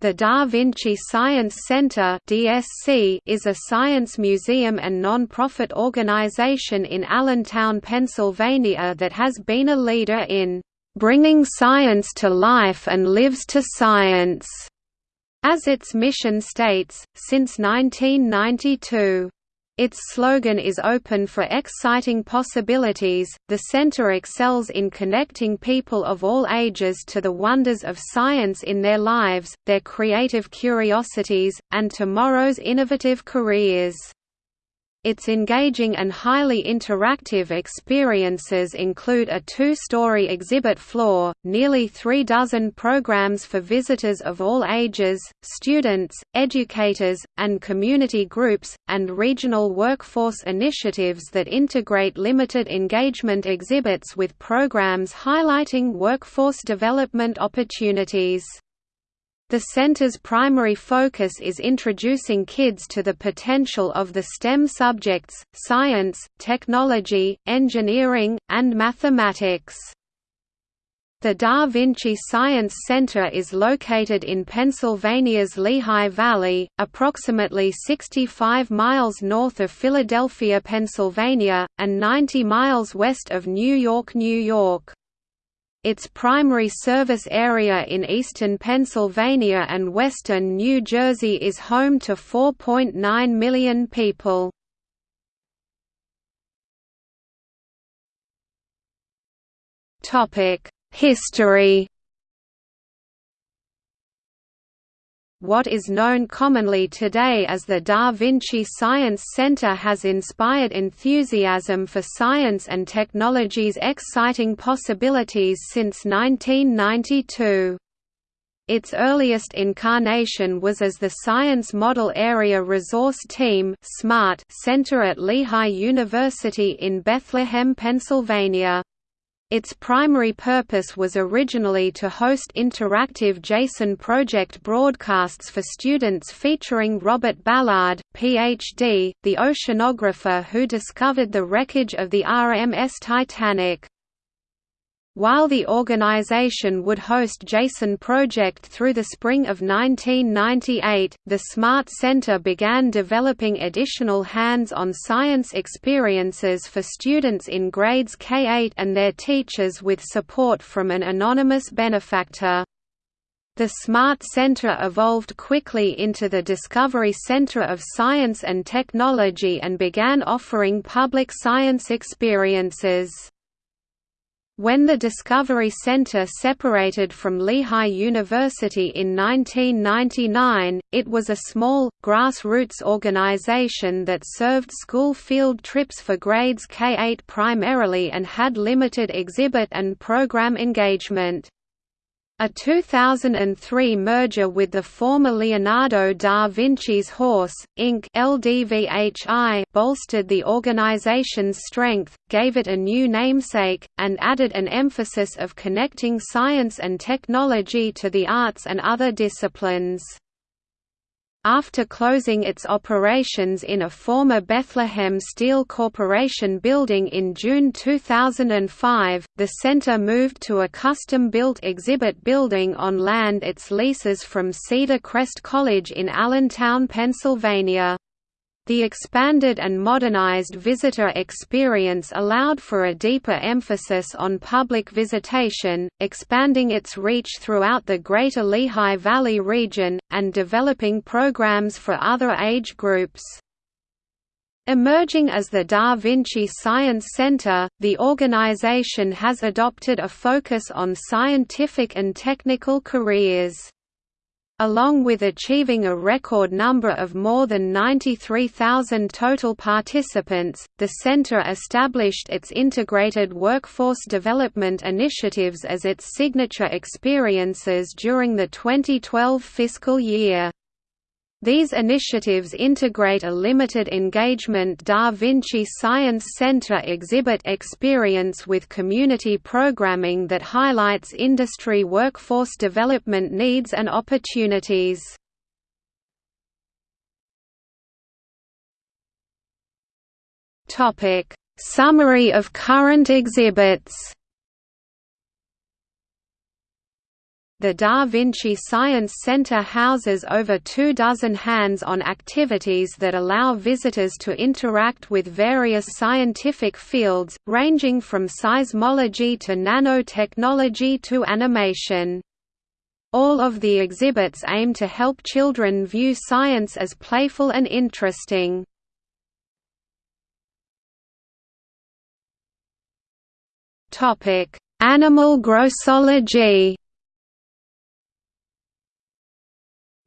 The Da Vinci Science Center is a science museum and non-profit organization in Allentown, Pennsylvania that has been a leader in bringing science to life and lives to science, as its mission states, since 1992. Its slogan is Open for Exciting Possibilities. The center excels in connecting people of all ages to the wonders of science in their lives, their creative curiosities, and tomorrow's innovative careers. Its engaging and highly interactive experiences include a two-story exhibit floor, nearly three dozen programs for visitors of all ages, students, educators, and community groups, and regional workforce initiatives that integrate limited engagement exhibits with programs highlighting workforce development opportunities. The center's primary focus is introducing kids to the potential of the STEM subjects, science, technology, engineering, and mathematics. The Da Vinci Science Center is located in Pennsylvania's Lehigh Valley, approximately 65 miles north of Philadelphia, Pennsylvania, and 90 miles west of New York, New York. Its primary service area in eastern Pennsylvania and western New Jersey is home to 4.9 million people. History What is known commonly today as the Da Vinci Science Center has inspired enthusiasm for science and technology's exciting possibilities since 1992. Its earliest incarnation was as the Science Model Area Resource Team Center at Lehigh University in Bethlehem, Pennsylvania. Its primary purpose was originally to host interactive JASON project broadcasts for students featuring Robert Ballard, Ph.D., the oceanographer who discovered the wreckage of the RMS Titanic. While the organization would host JASON Project through the spring of 1998, the Smart Center began developing additional hands-on science experiences for students in grades K-8 and their teachers with support from an anonymous benefactor. The Smart Center evolved quickly into the Discovery Center of Science and Technology and began offering public science experiences. When the Discovery Center separated from Lehigh University in 1999, it was a small, grassroots organization that served school field trips for grades K-8 primarily and had limited exhibit and program engagement. A 2003 merger with the former Leonardo da Vinci's Horse, Inc. LDVHI bolstered the organization's strength, gave it a new namesake, and added an emphasis of connecting science and technology to the arts and other disciplines. After closing its operations in a former Bethlehem Steel Corporation building in June 2005, the center moved to a custom-built exhibit building on land its leases from Cedar Crest College in Allentown, Pennsylvania. The expanded and modernized visitor experience allowed for a deeper emphasis on public visitation, expanding its reach throughout the greater Lehigh Valley region, and developing programs for other age groups. Emerging as the Da Vinci Science Center, the organization has adopted a focus on scientific and technical careers. Along with achieving a record number of more than 93,000 total participants, the center established its integrated workforce development initiatives as its signature experiences during the 2012 fiscal year. These initiatives integrate a limited engagement Da Vinci Science Center exhibit experience with community programming that highlights industry workforce development needs and opportunities. Summary of current exhibits The Da Vinci Science Center houses over two dozen hands-on activities that allow visitors to interact with various scientific fields, ranging from seismology to nanotechnology to animation. All of the exhibits aim to help children view science as playful and interesting. Animal grossology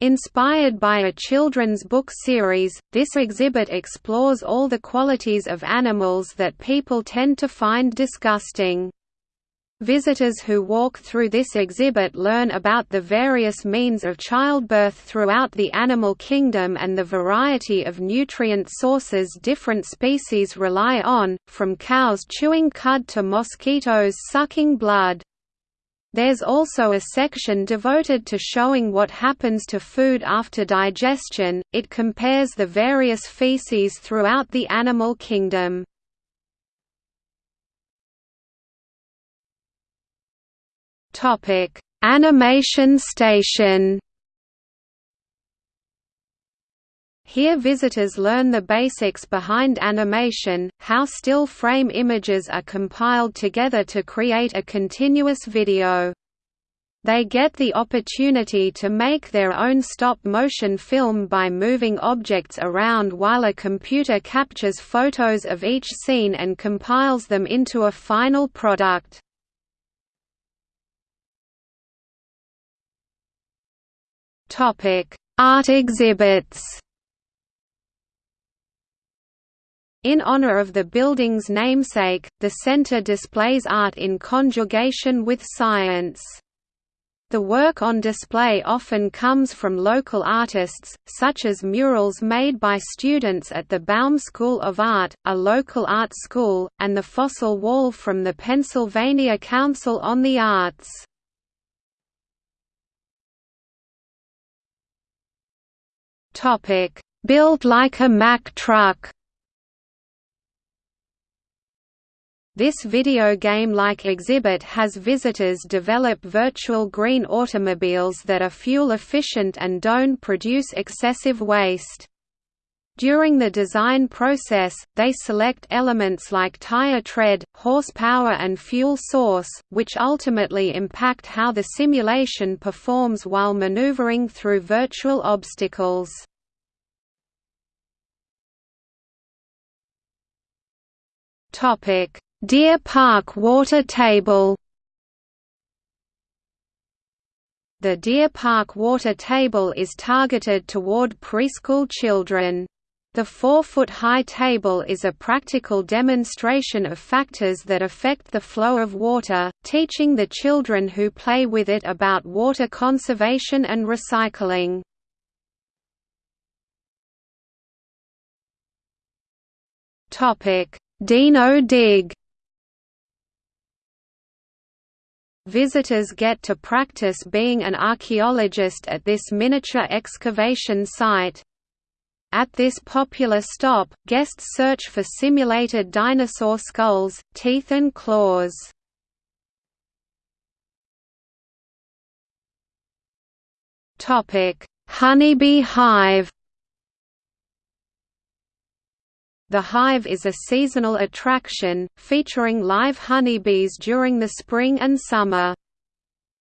Inspired by a children's book series, this exhibit explores all the qualities of animals that people tend to find disgusting. Visitors who walk through this exhibit learn about the various means of childbirth throughout the animal kingdom and the variety of nutrient sources different species rely on, from cows chewing cud to mosquitoes sucking blood. There's also a section devoted to showing what happens to food after digestion, it compares the various feces throughout the animal kingdom. Animation station Here visitors learn the basics behind animation, how still frame images are compiled together to create a continuous video. They get the opportunity to make their own stop-motion film by moving objects around while a computer captures photos of each scene and compiles them into a final product. Art exhibits In honor of the building's namesake, the center displays art in conjugation with science. The work on display often comes from local artists, such as murals made by students at the Baum School of Art, a local art school, and the fossil wall from the Pennsylvania Council on the Arts. Built like a Mack truck This video game-like exhibit has visitors develop virtual green automobiles that are fuel-efficient and don't produce excessive waste. During the design process, they select elements like tire tread, horsepower and fuel source, which ultimately impact how the simulation performs while maneuvering through virtual obstacles. Topic Deer Park water table The Deer Park water table is targeted toward preschool children. The four-foot-high table is a practical demonstration of factors that affect the flow of water, teaching the children who play with it about water conservation and recycling. Dino Dig Visitors get to practice being an archaeologist at this miniature excavation site. At this popular stop, guests search for simulated dinosaur skulls, teeth and claws. Honeybee hive The Hive is a seasonal attraction, featuring live honeybees during the spring and summer.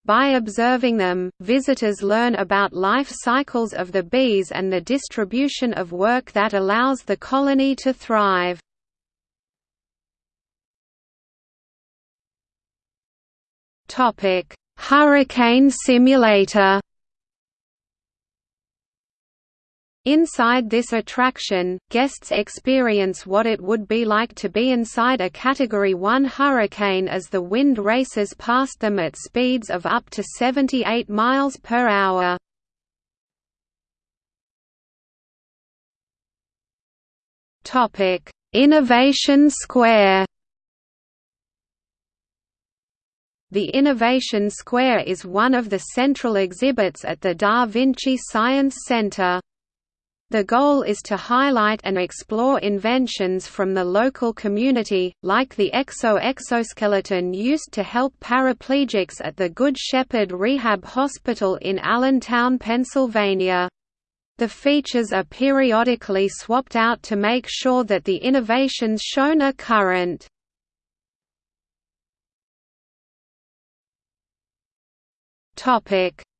By observing them, visitors learn about life cycles of the bees and the distribution of work that allows the colony to thrive. Hurricane simulator Inside this attraction, guests experience what it would be like to be inside a Category 1 hurricane as the wind races past them at speeds of up to 78 miles per hour. Innovation Square The Innovation Square is one of the central exhibits at the Da Vinci Science Center. The goal is to highlight and explore inventions from the local community, like the exo-exoskeleton used to help paraplegics at the Good Shepherd Rehab Hospital in Allentown, Pennsylvania. The features are periodically swapped out to make sure that the innovations shown are current.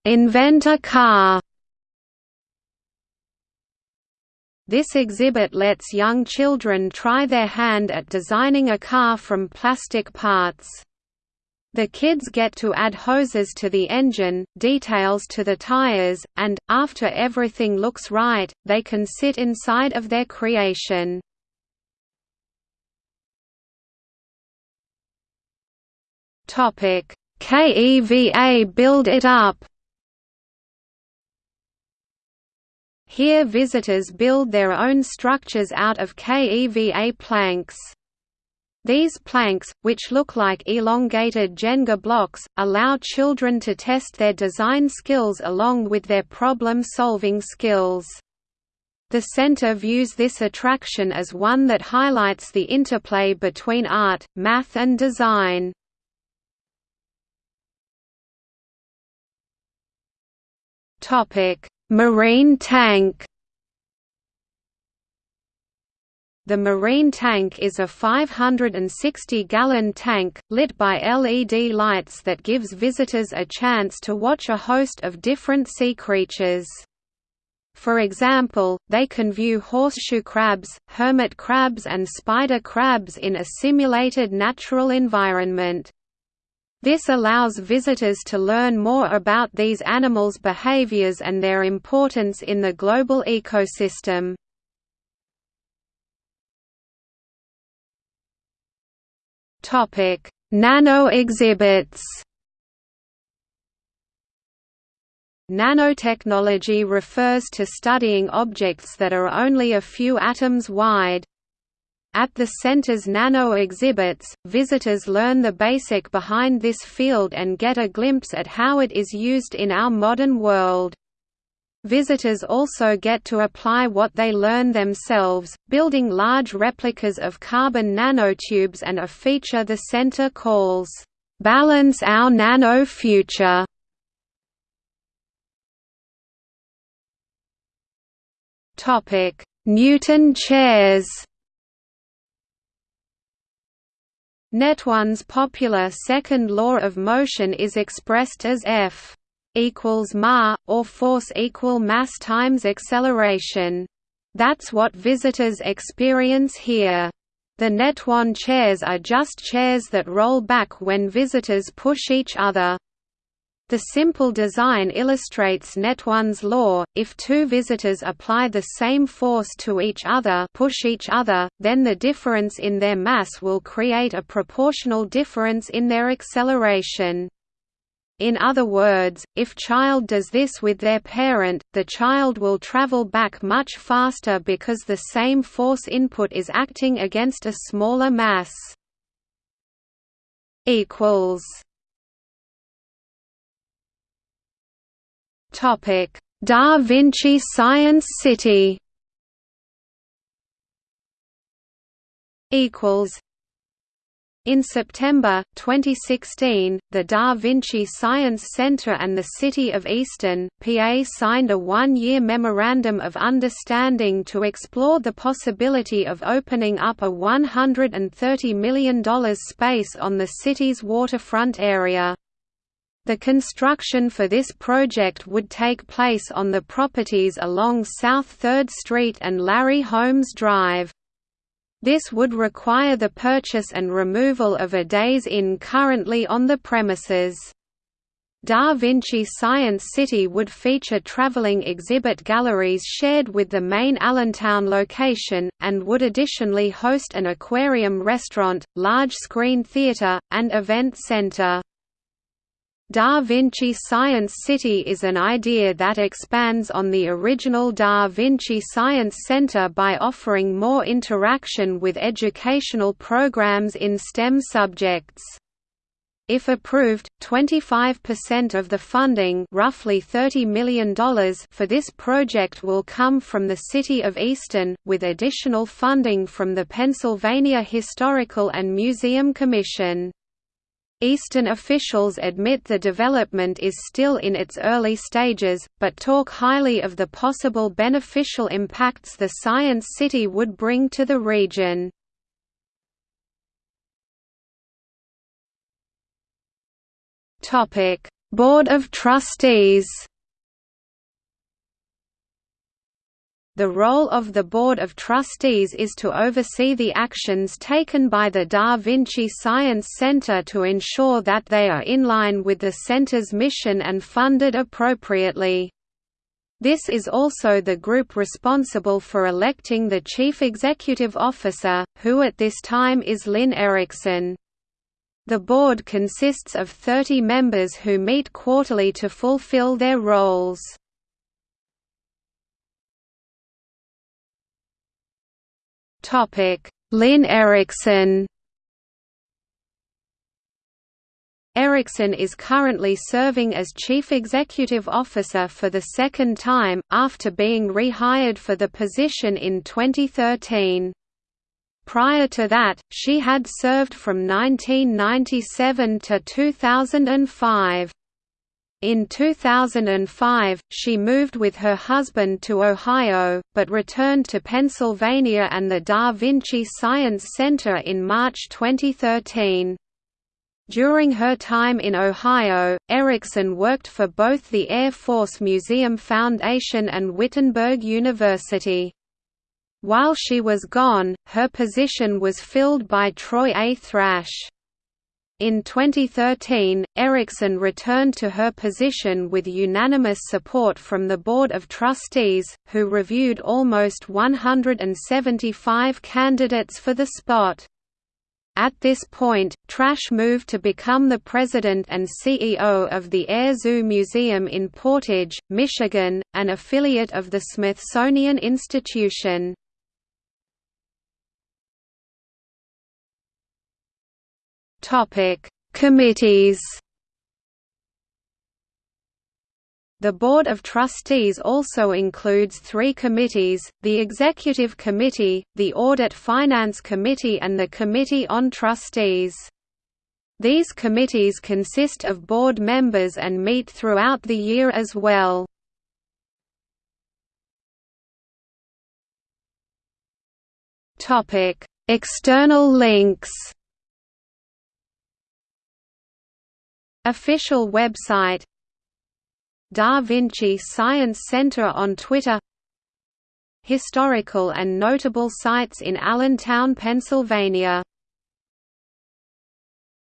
Invent a car This exhibit lets young children try their hand at designing a car from plastic parts. The kids get to add hoses to the engine, details to the tires, and, after everything looks right, they can sit inside of their creation. KEVA Build It Up Here visitors build their own structures out of KEVA planks. These planks, which look like elongated Jenga blocks, allow children to test their design skills along with their problem-solving skills. The center views this attraction as one that highlights the interplay between art, math and design. Topic: Marine tank The marine tank is a 560-gallon tank, lit by LED lights that gives visitors a chance to watch a host of different sea creatures. For example, they can view horseshoe crabs, hermit crabs and spider crabs in a simulated natural environment. This allows visitors to learn more about these animals' behaviors and their importance in the global ecosystem. Nano exhibits Nanotechnology refers to studying objects that are only a few atoms wide, at the center's nano exhibits, visitors learn the basic behind this field and get a glimpse at how it is used in our modern world. Visitors also get to apply what they learn themselves, building large replicas of carbon nanotubes and a feature the center calls, "'Balance Our Nano Future' Newton chairs Newton's popular second law of motion is expressed as F equals ma, or force equal mass times acceleration. That's what visitors experience here. The Newton chairs are just chairs that roll back when visitors push each other. The simple design illustrates Newton's law, if two visitors apply the same force to each other push each other, then the difference in their mass will create a proportional difference in their acceleration. In other words, if child does this with their parent, the child will travel back much faster because the same force input is acting against a smaller mass. equals Da Vinci Science City. Equals. In September 2016, the Da Vinci Science Center and the City of Easton, PA signed a one-year Memorandum of Understanding to explore the possibility of opening up a $130 million space on the city's waterfront area. The construction for this project would take place on the properties along South 3rd Street and Larry Holmes Drive. This would require the purchase and removal of a Days Inn currently on the premises. Da Vinci Science City would feature traveling exhibit galleries shared with the main Allentown location, and would additionally host an aquarium restaurant, large-screen theater, and event center. Da Vinci Science City is an idea that expands on the original Da Vinci Science Center by offering more interaction with educational programs in STEM subjects. If approved, 25% of the funding roughly $30 million for this project will come from the City of Easton, with additional funding from the Pennsylvania Historical and Museum Commission. Easton officials admit the development is still in its early stages, but talk highly of the possible beneficial impacts the Science City would bring to the region. Board of Trustees. The role of the Board of Trustees is to oversee the actions taken by the Da Vinci Science Center to ensure that they are in line with the center's mission and funded appropriately. This is also the group responsible for electing the Chief Executive Officer, who at this time is Lynn Erickson. The board consists of 30 members who meet quarterly to fulfill their roles. Lynn Erickson Erickson is currently serving as Chief Executive Officer for the second time, after being rehired for the position in 2013. Prior to that, she had served from 1997 to 2005. In 2005, she moved with her husband to Ohio, but returned to Pennsylvania and the Da Vinci Science Center in March 2013. During her time in Ohio, Erickson worked for both the Air Force Museum Foundation and Wittenberg University. While she was gone, her position was filled by Troy A. Thrash. In 2013, Erickson returned to her position with unanimous support from the Board of Trustees, who reviewed almost 175 candidates for the spot. At this point, Thrash moved to become the president and CEO of the Air Zoo Museum in Portage, Michigan, an affiliate of the Smithsonian Institution. Topic: Committees. The Board of Trustees also includes three committees, the Executive Committee, the Audit Finance Committee and the Committee on Trustees. These committees consist of board members and meet throughout the year as well. External links Official website Da Vinci Science Center on Twitter Historical and notable sites in Allentown, Pennsylvania